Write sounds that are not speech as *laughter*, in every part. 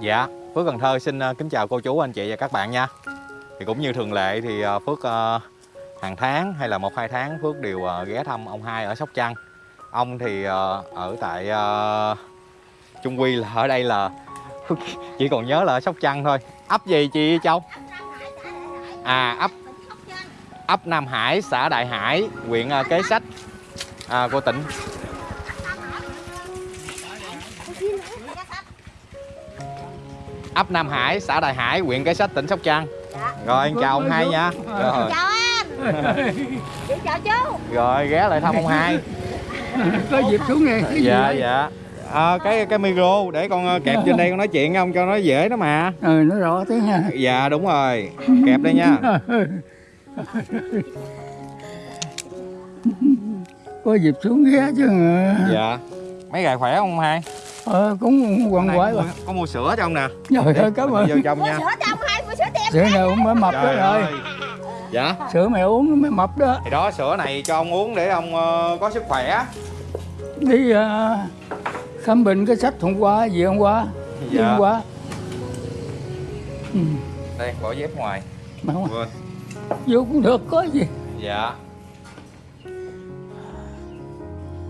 Dạ, Phước Cần Thơ xin ờ, kính chào cô chú, anh chị và các bạn nha. Thì cũng như thường lệ thì ờ, Phước ờ, hàng tháng hay là một hai tháng Phước đều ghé thăm ông hai ở Sóc Trăng. Ông thì ở tại Trung Quy là ở đây là Phước *laughs* chỉ còn nhớ là ở Sóc Trăng thôi. Ấp gì chị Châu? À ấp ấp Nam Hải, xã Đại Hải, huyện Kế Sách à, của tỉnh ấp Nam Hải, xã Đại Hải, huyện Kế Sách, tỉnh Sóc Trăng. Rồi, em chào ông hai nha. Rồi, chào anh chị chào chú rồi ghé lại thăm ông hai. có dịp xuống nghe cái gì Dạ vậy? dạ. À, cái cái micro để con ờ, kẹp trên đây con nói chuyện với ông cho nó dễ đó mà. ừ nó rõ tiếng ha Dạ đúng rồi. Kẹp đây nha. có dịp xuống ghé chứ Dạ. Mấy gài khỏe không ông hai? Ờ, cũng quằn Này, quại có, mà có mua sữa cho ông nè. trời ơi cảm ơn Vô trong mua nha. sữa cho ông hai mua sữa tiệm sữa này uống mới mập đó rồi. Dạ. sữa mẹ uống mới mập đó Thì đó sữa này cho ông uống để ông ờ, có sức khỏe. đi ờ, khám bệnh cái sách hôm qua gì hôm qua Dạ. hôm qua ừ. Đây bỏ dép ngoài. Quên. vô cũng được có gì Dạ.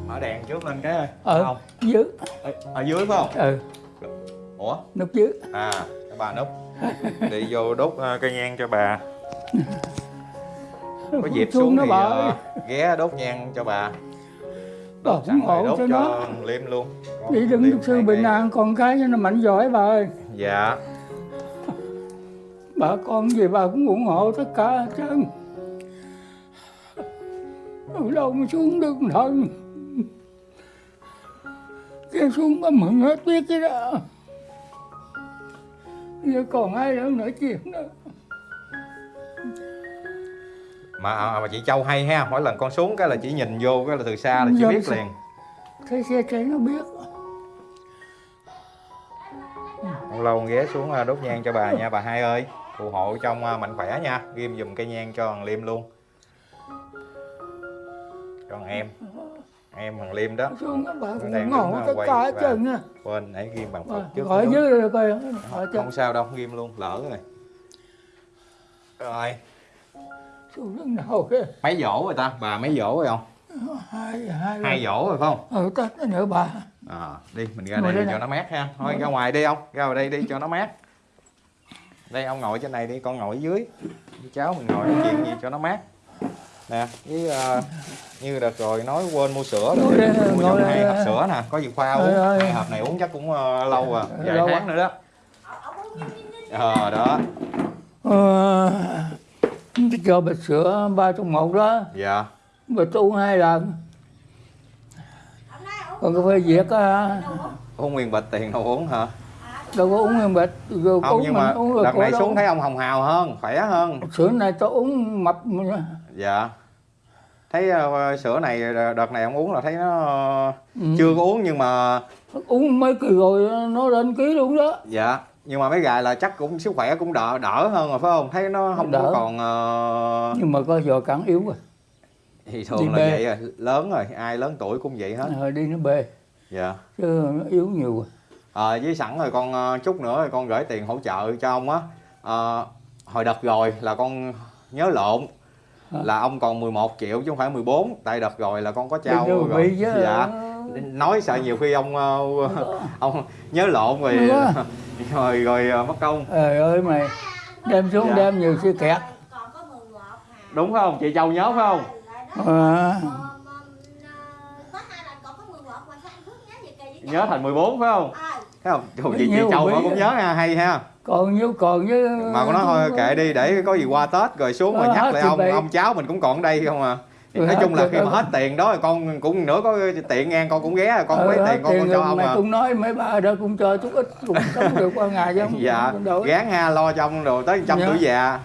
Mở đèn trước lên cái ơi. ờ Không. dưới Ở, ở dưới phải không? ừ Ủa? nút dưới À, cái bà núp. Đi vô đốt ờ, cây nhang cho bà. Có dịp Xuống xuống thì bà ờ, ơi. ghé đốt nhang cho bà. Bà Đốt rồi hộ đốt cho nó. Liêm luôn. Con đi đừng Liêm được sư bình an con cái cho nó mạnh giỏi bà ơi Dạ. bà con gì bà cũng ủng hộ tất cả hết trơn ở đâu mà xuống được thần cái xuống có mừng hết biết cái đó giờ còn ai đâu nói chuyện nữa Mà, à, mà chị Châu hay ha, mỗi lần con xuống cái là chỉ nhìn vô cái là từ xa là chị Dạ, biết sao? liền. thấy xe chạy nó biết Lâu lâu ghé xuống ờ, đốt nhang cho bà nha bà hai ơi. Phù hộ trong ờ, mạnh khỏe nha, ghim dùm cây nhang cho thằng Liêm luôn. Cho thằng em. Em thằng Liêm đó. xuống bà cũng đang đứng, tất cả trơn nha Quên nãy ghim bằng Phật trước. gọi dưới rồi coi ở không, sao đâu ghim luôn lỡ rồi. Rồi. Xuống nào kia mấy dỗ rồi ta bà mấy dỗ rồi không? Hai hai hai dỗ rồi phải không? Ừ tết nữa bà. À, đi mình ra Ngồi đây đây cho nó mát ha. Thôi ra ngoài đi ông ra ngoài đây đi cho nó mát. Đây ông ngồi trên này đi con ngồi ở dưới. Cháu mình ngồi nói chuyện gì cho nó mát nè với ờ, như đợt rồi nói quên mua sữa rồi. Mua cho hai hộp sữa nè có gì khoa Ơi, uống. ơi. hai hộp này uống chắc cũng ờ, lâu à. Vài Lâu tháng quá. nữa đó. Ờ đó. Ờ, cho bịch sữa ba trong một đó. Dạ. Bịch uống hai lần. Còn cái phê việt á uống nguyên bịch tiền đâu uống hả? đâu có uống nguyên bịch rồi không uống nhưng mà uống có này xuống thấy ông hồng hào hơn khỏe hơn. Sữa này tôi uống mập mà. Dạ. Thấy ờ, sữa này đợt này ông uống là thấy nó ờ, Ừ. chưa có uống nhưng mà uống mấy kỳ rồi nó lên ký luôn đó. Dạ. Nhưng mà mấy gài là chắc cũng sức khỏe cũng đỡ đỡ hơn rồi phải không? Thấy nó không Đỡ. còn ờ, nhưng mà có giờ cản yếu rồi. Thì Đi thường là bê. vậy rồi. Lớn rồi. Ai lớn tuổi cũng vậy hết. Rồi đi nó bê. Dạ. Chứ nó yếu nhiều rồi. Ờ, với sẵn rồi con ờ, chút nữa rồi con gửi tiền hỗ trợ cho ông á. Ờ, hồi đợt rồi là con nhớ lộn? Là ông còn 11 triệu chứ không phải 14 tại đợt rồi là con có trao rồi. dạ. Nói sợ nhiều khi ông *laughs* ông nhớ lộn *laughs* rồi rồi rồi ờ, mất công. Trời ơi mày đem xuống Dạ. đem nhiều xe kẹt. Đúng không? Chị châu nhớ phải không? À, nhớ thành 14 phải không? Ờ thấy không? Trời, chị, chị châu nó cũng nhớ ha hay ha. Còn nhiêu còn với mà con nói thôi kệ đi để có gì qua tết rồi xuống rồi Ờ, nhắc lại ông bị. ông cháu mình cũng còn ở đây không à. Thì Ừ, nói chung là khi mà hết tiền đó con cũng nữa có tiện ngang con cũng ghé con lấy hết tiền con con cho ông mày à. cũng nói mấy bà đó cũng cho chút ít cũng sống được qua ngày chứ *laughs* không dạ gán ha lo cho ông rồi tới trăm Dạ. tuổi già.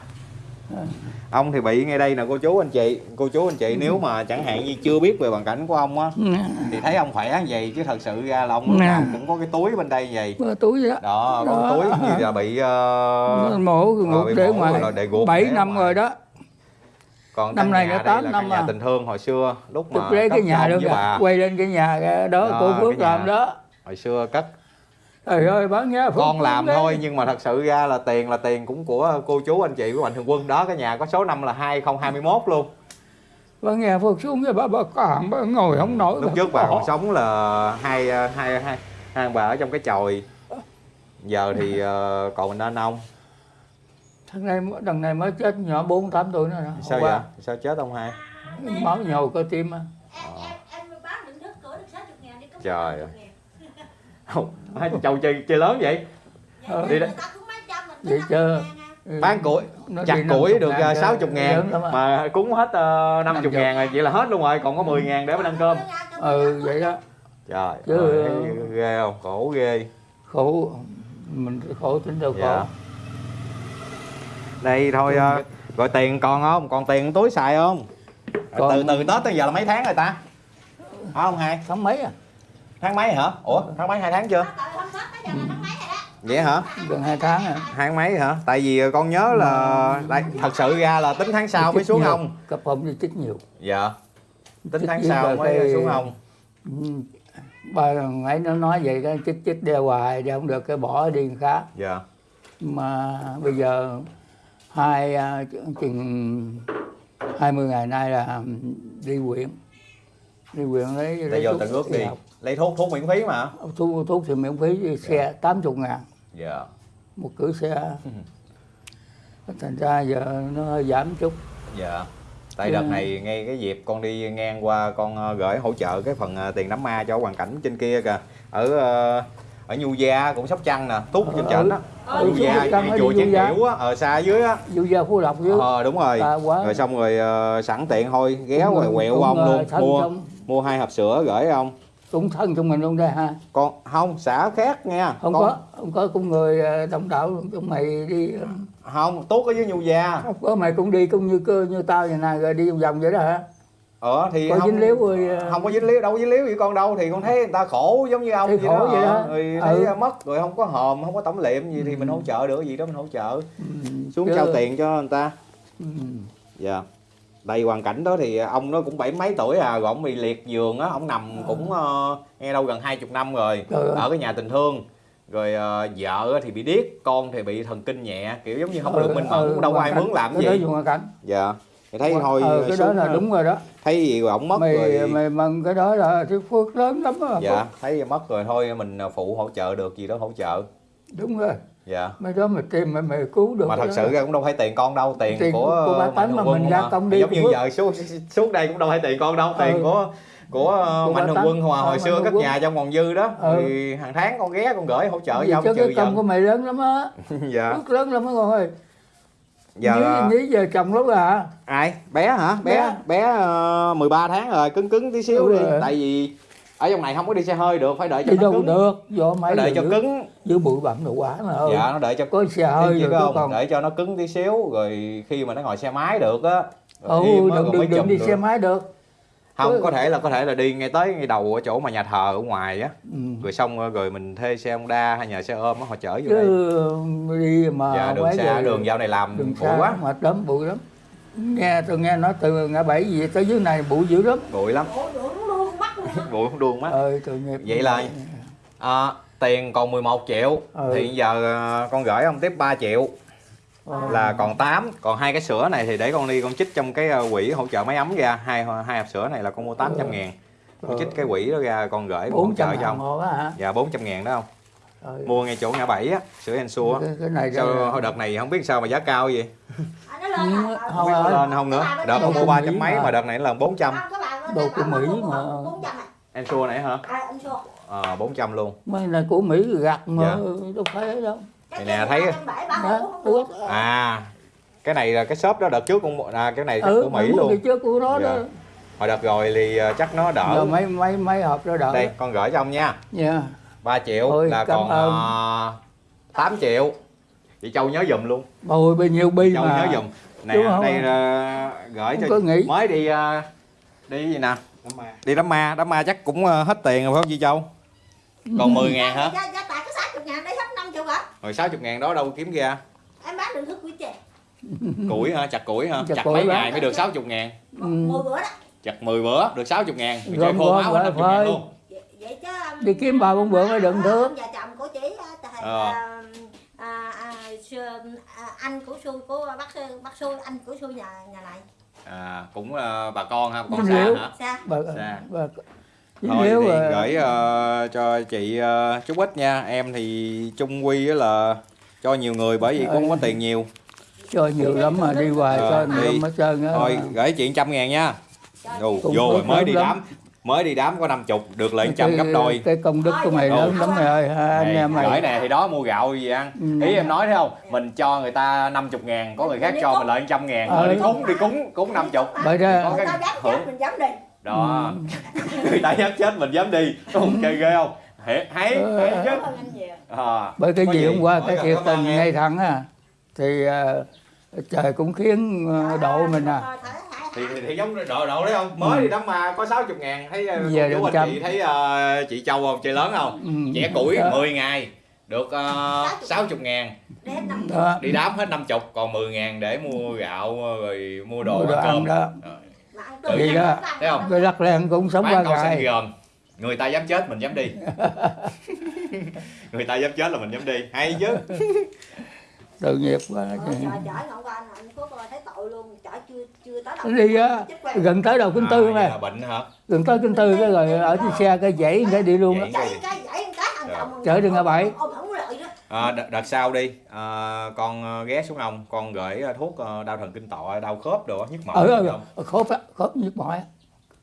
Ờ. ông thì bị ngay đây nè cô chú anh chị. Cô chú anh chị nếu mà chẳng hạn như chưa biết về hoàn cảnh của ông á Ừ. thì thấy ông khỏe vậy chứ thật sự ra là ông nào cũng có cái túi bên đây vậy. Bơ túi đó. Đó có túi như là bị ờ, mổ ờ, ngục để ngoài bảy năm rồi đó. Còn Năm nay đã đây tám năm nhà à. tình thương hồi xưa lúc mà cái nhà đó với kìa, bà. quay lên cái nhà đó Đó, cô Phước làm đó. hồi xưa cất trời ơi bán giá con làm thôi nhưng mà thật sự ra là tiền là tiền cũng của cô chú anh chị của mạnh thường quân đó cái nhà có số năm là 2021 luôn bán giá phước xuống cái bà bà hẳn bà ngồi không nổi lúc trước bà còn sống là hai hai hai hai bà ở trong cái chòi giờ thì ờ, còn mình nên ông thằng này đằng này mới chết nhỏ bốn tám tuổi nữa nè sao vậy qua, sao chết ông hai máu nhồi cơ tim á em em em bán định thức cửa được 60 ngàn đi có Trời 60 ơi. Hai châu chơi chơi lớn vậy. Ờ. Đi Đi đó. Vậy chứ. 50 ngàn à. Ừ, bán củi nó chặt củi 50 được cho 60 ngàn. Mà cúng hết uh, 50 50. ngàn rồi vậy là hết luôn rồi còn có 10 ngàn để mà ăn cơm. Ừ vậy đó. Trời Chứ- ơi, ghê không? Khổ ghê. Khổ. Mình khổ tính đâu khổ. Dạ. đây thôi uh, rồi tiền còn không? Còn tiền túi xài không? Còn- từ từ tết tới giờ là mấy tháng rồi ta? Không hai? Tháng mấy à tháng mấy hả? Ủa tháng mấy? Hai tháng chưa? Không Tết tới giờ là tháng mấy rồi đó. vậy hả? Gần hai tháng à tháng mấy hả? Tại vì con nhớ là đây thật sự ra là tính tháng sau mới xuống nhiều. không cấp không đi chích nhiều. Dạ. Tính Chích tháng sau mới cái- xuống không Ừ, ba thằng ấy nó nói vậy cái chích chích đeo hoài đeo không được cái bỏ đi khác. Dạ. Mà bây giờ hai à, chừng 20 ngày nay là đi huyện đi huyện lấy lấy vô thuốc tận ước đi. học. lấy thuốc thuốc miễn phí mà. Thuốc thuốc thì miễn phí xe 80 ngàn. Dạ. Một cử xe. *laughs* Thành ra giờ nó hơi giảm chút. Dạ. Tại Ừ. đợt này ngay cái dịp con đi ngang qua con ờ, gửi hỗ trợ cái phần ờ, tiền đám ma cho hoàn cảnh trên kia kìa. Ở ờ, ở nhu gia cũng sóc trăng nè tút trên Ờ, trên á. Ừ, nhu gia ở chùa Nhu chén kiểu á ở xa dưới á. Du gia phú lộc dưới ờ đúng rồi. À, quá. rồi xong rồi ờ, sẵn tiện thôi ghé Cũng- rồi quẹo ông luôn mua mua hai hộp sữa gửi ông. Cũng thân trong mình luôn đây ha. Con không xã khác nha không con, có không có cũng người ờ, đông đảo chúng mày đi ờ, không tốt ở dưới nhu gia. không có mày cũng đi cũng như cơ như tao vậy nè rồi đi vòng vòng vậy đó hả? Ờ thì có không dính líu rồi ờ, không có dính líu đâu có dính líu gì con đâu thì con thấy người ta khổ giống như ông Thì vậy khổ đó, vậy đó. Rồi thấy Ừ. mất rồi không có hòm không có tẩm liệm gì thì Ừ. mình hỗ trợ được gì đó mình hỗ trợ. Ừ, xuống chứ- trao tiền cho người ta. Ừ, dạ đây hoàn cảnh đó thì ông nó cũng bảy mấy tuổi à rồi ông bị liệt giường á ông nằm cũng ờ, nghe đâu gần hai chục năm rồi ơi. ở cái nhà tình thương. Rồi ờ, vợ thì bị điếc con thì bị thần kinh nhẹ kiểu giống như không ừ, được minh mẫn ừ, cũng đâu có ai cảnh. mướn làm cái gì. đó hoàn cảnh. Dạ. Thì thấy thôi ờ, cái đó là đúng rồi đó. Thấy gì rồi ổng mất mày rồi. mày mừng cái đó là cái phước lớn lắm á. Dạ thấy mất rồi thôi mình ờ, phụ hỗ trợ được gì đó hỗ trợ. Đúng rồi dạ mấy đó mày tìm mày mày cứu được mà thật đó. sự ra cũng đâu phải tiền con đâu tiền, Tiền của của Mạnh Tấn Thường mà mình ra à. công đi giống như giờ xuống xuống đây cũng đâu phải tiền con đâu tiền Ừ. của của ờ, Của Mạnh bác Thường. Quân hồi, Ờ, hồi Mạnh xưa cất nhà trong còn dư đó Ừ. thì hàng tháng con ghé con gửi hỗ trợ cho trừ cái công của mày lớn lắm á *laughs* dạ phước lớn lắm á con ơi giờ ờ, nhí giờ chồng lắm à ai bé hả bé Bé. bé uh, 13 tháng rồi cứng cứng tí xíu Đúng đi rồi. tại vì ở trong này không có đi xe hơi được phải đợi cho đi nó đâu cứng. được? Do nó mấy đợi cho giữ, cứng. giữ bụi bặm đồ quá mà ơi. Dạ nó đợi cho có xe hơi tôi không? còn để cho nó cứng tí xíu rồi khi mà nó ngồi xe máy được á ừ đừng đừng, đừng đi được. xe máy được. Không có thể là có thể là đi ngay tới ngay đầu ở chỗ mà nhà thờ ở ngoài á. Ừ. rồi xong rồi mình thuê xe Honda hay nhà xe ôm á họ chở vô chứ đây. đi mà dạ đường xa vậy, đường dạo này làm đường bụi quá. mệt lắm bụi lắm. Nghe tôi nghe nói từ ngã bảy gì tới dưới này bụi dữ lắm. Bụi lắm Ủa, đuổi luôn bắt luôn á. *laughs* bụi không đuông mắt ơi tội nghiệp. Vậy là- à, tiền còn 11 triệu Ừ. thì giờ à, con gửi ông tiếp 3 triệu. Ờ. là còn 8 còn hai cái sữa này thì để con đi con chích trong cái à, quỹ hỗ trợ máy ấm ra. Hai hai hộp sữa này là con mua 800 ngàn. Con Ừ. chích cái quỹ đó ra con gửi con hỗ bốn trợ trăm cho ông. hả? Dạ 400 ngàn đó không Trời, mua ngay chỗ ngã bảy á sữa Ensure á. Cái, cái này sao hồi đợt này không biết sao mà giá cao vậy? Mà- Ờ, không không lên không. nữa. Cái đợt con mua ba trăm mấy mà đợt này là 400 Không, cái bà bên Đồ của Mỹ mà. 400 à. Ensure này hả? À, anh xua. ờ 400 luôn. Mấy này của mỹ gặt mà Dạ. đâu phải đâu. Cái Thì nè, thấy- Đó, ủa, à cái này là cái shop đó đợt trước mua- à, cái này ừ của Mỹ luôn. trước của nó đó. Dạ. hồi đợt rồi thì à, chắc nó đỡ. Giờ mấy mấy mấy hộp đó đỡ. Đây con gửi cho ông nha. Nha 3 triệu Ôi, là còn ơn. à, 8 triệu. Chị Châu nhớ dùm luôn. Ôi bao nhiêu bi Châu mà. nhớ dùm nè đây à, gửi Không cho nghĩ. mới đi à, đi gì nè đi đám ma đám ma chắc cũng à, hết tiền rồi phải không chị Châu còn 10 ngàn hả Giá, giá tại có 60 ngàn đây hết 50 hả? rồi 60 ngàn đó đâu kiếm ra Em bán đừng thức quý chè. củi hả chặt củi hả Chặt chặt mấy ngày mới được 60 ngàn Ừ. 10 bữa đó. chặt 10 bữa được 60 ngàn rồi chơi khô máu lại 50 ngàn phơi. luôn Vậy, chứ um, Đi kiếm bà con bữa mới đựng ông thước. già chồng của chị Ờ. à, à, à, sư- à, anh của xui của bác bác xui anh của xui nhà nhà này à, cũng ờ, bà con ha bà con xa hả? Sao bà, Dạ. bà, thôi thì mà- gửi ờ, cho chị ờ, chút ít nha. Em thì chung quy á là cho nhiều người bởi vì cũng không có tiền nhiều. Cho nhiều lắm mà đi hoài cho nhiều lắm hết trơn á. thôi gửi chị trăm ngàn nha. Ồ, vô rồi mới đi đám mới đi đám có năm chục được lại trăm gấp đôi. cái công đức của mày lớn lắm mày ơi. Ha, anh Này, em gửi mày nè thì đó mua gạo gì ăn Ừ. ý em nói thấy không? Mình cho người ta 50 ngàn có người khác cho mình lại trăm ngàn. Ờ. Rồi đi cúng đi cúng cúng 50 Bởi ra- có cái hưởng chết mình dám đi. Đó. *laughs* Người ta dám chết mình dám đi. Không chơi ghê không? Ờ. hay chứ anh à, bởi cái gì hôm qua cái thiệt tình em. ngay thẳng à. Thì ờ, trời cũng khiến ờ, độ mình à thì, thì, thì giống độ độ đấy không mới Ừ. đi đám ma có 60 ngàn. Thấy ờ, Giờ chú anh chị thấy ờ, chị Châu không? Chơi lớn không? Ừ. chẻ củi Đó. 10 ngày. Được uh, 60 ngàn. Đó. Đi đám hết 50 còn 10 ngàn để mua gạo ờ, rồi mua đồ Mua đồ ăn ăn cơm đó. Tự nhiên đó. Thấy không? cái lắc len cũng sống qua bán ngày. gồm. Người ta dám chết mình dám đi. *laughs* Người ta dám chết là mình dám đi. Hay chứ *laughs* tội nghiệp quá. Ờ, trời chở ngọn qua anh phước coi thấy tội luôn. Chở chưa chưa tới đâu đi á? gần tới đầu kinh tư à, này là bệnh hả? Gần tới kinh tư cái rồi ở trên xe cái dãy cái đi luôn á. Dãy. Chở không lợi đó. À, đợt, đợt sau đi. À, con ờ, ghé xuống ông. Con gửi ờ, thuốc đau thần kinh tọa đau khớp đồ nhức mỏi ở được ở không? khớp á khớp nhức mỏi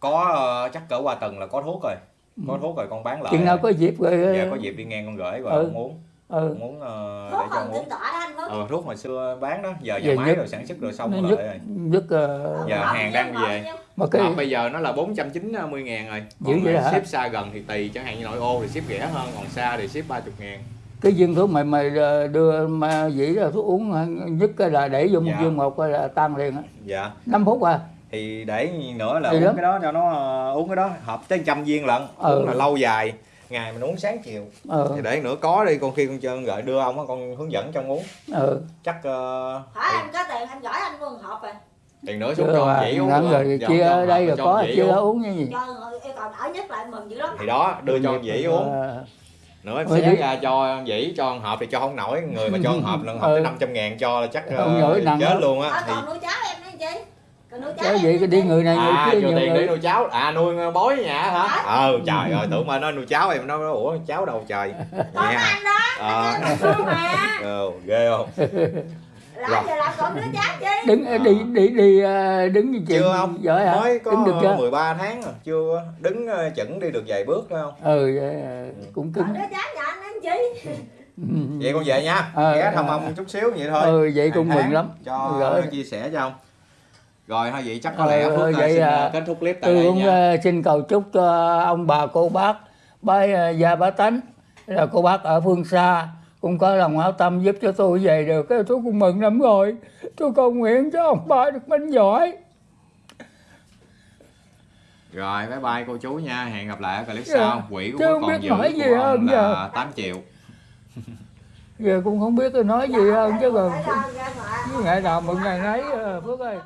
có chắc cỡ qua tuần là có thuốc rồi. Có thuốc rồi con bán lại. Chừng nào có dịp rồi dạ có dịp đi ngang con gửi rồi Ừ. con uống ừ. uống ờ, để cho anh phước ờ, thuốc hồi xưa bán đó giờ Giờ nhà máy rồi sản xuất rồi xong rồi rồi nhức ờ, Dạ, Ngọt hàng đang về. mà cái Hộp bây giờ nó là 490 ngàn rồi Dữ Còn vậy mà hả? ship xa gần thì tùy chẳng hạn như nội ô thì ship rẻ hơn còn xa thì ship 30 ngàn cái viên thuốc mày mày đưa mà dĩ là thuốc uống cái là để vô một Dạ. viên một cái là tan liền á dạ 5 phút à thì để nữa là Thì uống đó. cái đó cho nó ờ, uống cái đó hộp tới trăm viên lận Ừ. uống là lâu dài ngày mình uống sáng chiều. Ờ thì để nữa có đi con khi con chơi gợi đưa ông á con hướng dẫn cho ông uống. Ờ chắc uh, hỏi anh có tiền anh gửi anh luôn hộp rồi. tiền nữa xuống chưa cho à, dĩ uống rồi ông cho ở đây rồi có chia uống. uống như gì cầu đỡ nhất lại mừng dữ lắm. Thì đó đưa cho dĩ uống. Ờ, nữa em xé ra cho dĩ cho ông hộp thì cho không nổi. Người mà cho ông hộp *laughs* lần hộp Ừ. tới 500 ngàn cho là chắc ờ, chết luôn Ờ, á thì còn nuôi cháu em nữa chị còn cháu gì nữa cái đi chị. người này người à kia nhiều tiền để người. nuôi cháu. À nuôi bói nhà hả? Ờ trời ơi tưởng mà nó nuôi cháu em nó nói ủa cháu đâu trời? Con Vậy hả? anh đó Ờ. mà. *laughs* Ờ, ghê không? Làm giờ làm còn đứa cháu chi? Đứng À. đi đi đi ờ, đứng như chuyện chưa không? giỏi hả? Mới có đứng được chưa? 13 tháng rồi chưa đứng ờ, chững đi được vài bước phải không? Ừ vậy, cũng cứng. Đứa cháu nhà anh anh chi? Ừ. vậy con về nha. Ghé thăm ông chút xíu vậy thôi. Ừ vậy cũng mừng lắm. cho Rồi. chia sẻ cho ông rồi thôi vậy chắc có Ờ, lẽ Phước ờ, vậy xin à, ờ, kết thúc clip tại tôi đây cũng nha. xin cầu chúc cho ông bà cô bác bái gia bá tánh là cô bác ở phương xa cũng có lòng áo tâm giúp cho tôi về được. Cái tôi cũng mừng lắm rồi. Tôi cầu nguyện cho ông bà được minh giỏi. Rồi bye bye cô chú nha. Hẹn gặp lại ở clip Dạ. sau. Quỹ của Chứ còn biết giữ nói gì của ông hơn là giờ. 8 triệu. Giờ cũng không biết tôi nói gì hơn chứ còn ngày nào mừng ngày nấy ờ, phước ơi